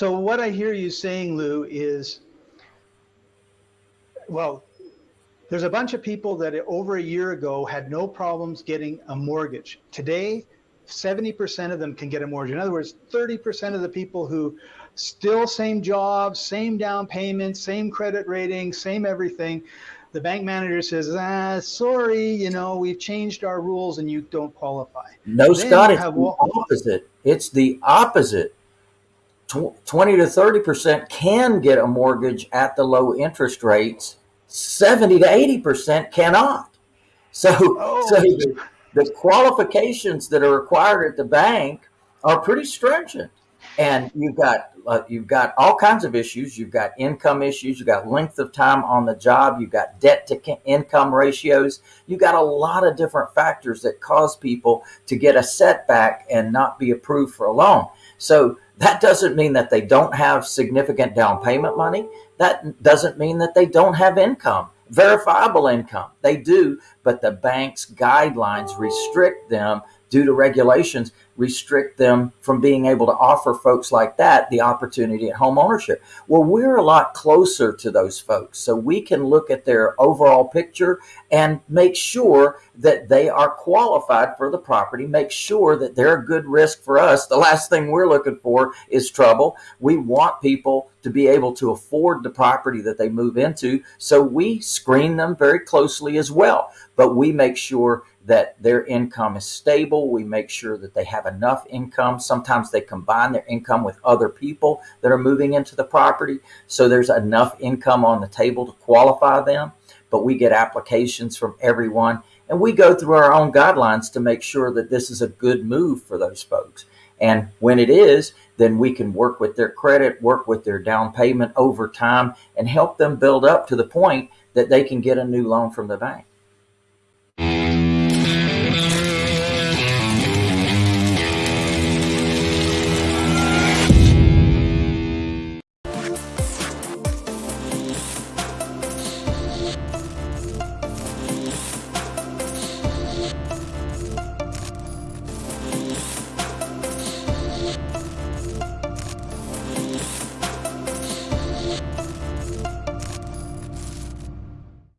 So what I hear you saying, Lou, is, well, there's a bunch of people that over a year ago had no problems getting a mortgage. Today, 70% of them can get a mortgage. In other words, 30% of the people who still same job, same down payment, same credit rating, same everything. The bank manager says, ah, sorry, you know, we've changed our rules and you don't qualify. No, then Scott, it's the opposite. It's the opposite. 20 to 30% can get a mortgage at the low interest rates. 70 to 80% cannot. So, oh. so the, the qualifications that are required at the bank are pretty stringent and you've got uh, you've got all kinds of issues. You've got income issues. You've got length of time on the job. You've got debt to income ratios. You've got a lot of different factors that cause people to get a setback and not be approved for a loan. So that doesn't mean that they don't have significant down payment money. That doesn't mean that they don't have income, verifiable income. They do, but the bank's guidelines restrict them due to regulations restrict them from being able to offer folks like that the opportunity at home ownership. Well, we're a lot closer to those folks. So we can look at their overall picture and make sure that they are qualified for the property, make sure that they're a good risk for us. The last thing we're looking for is trouble. We want people to be able to afford the property that they move into. So we screen them very closely as well, but we make sure that their income is stable. We make sure that they have enough income. Sometimes they combine their income with other people that are moving into the property. So there's enough income on the table to qualify them. But we get applications from everyone and we go through our own guidelines to make sure that this is a good move for those folks. And when it is, then we can work with their credit, work with their down payment over time and help them build up to the point that they can get a new loan from the bank.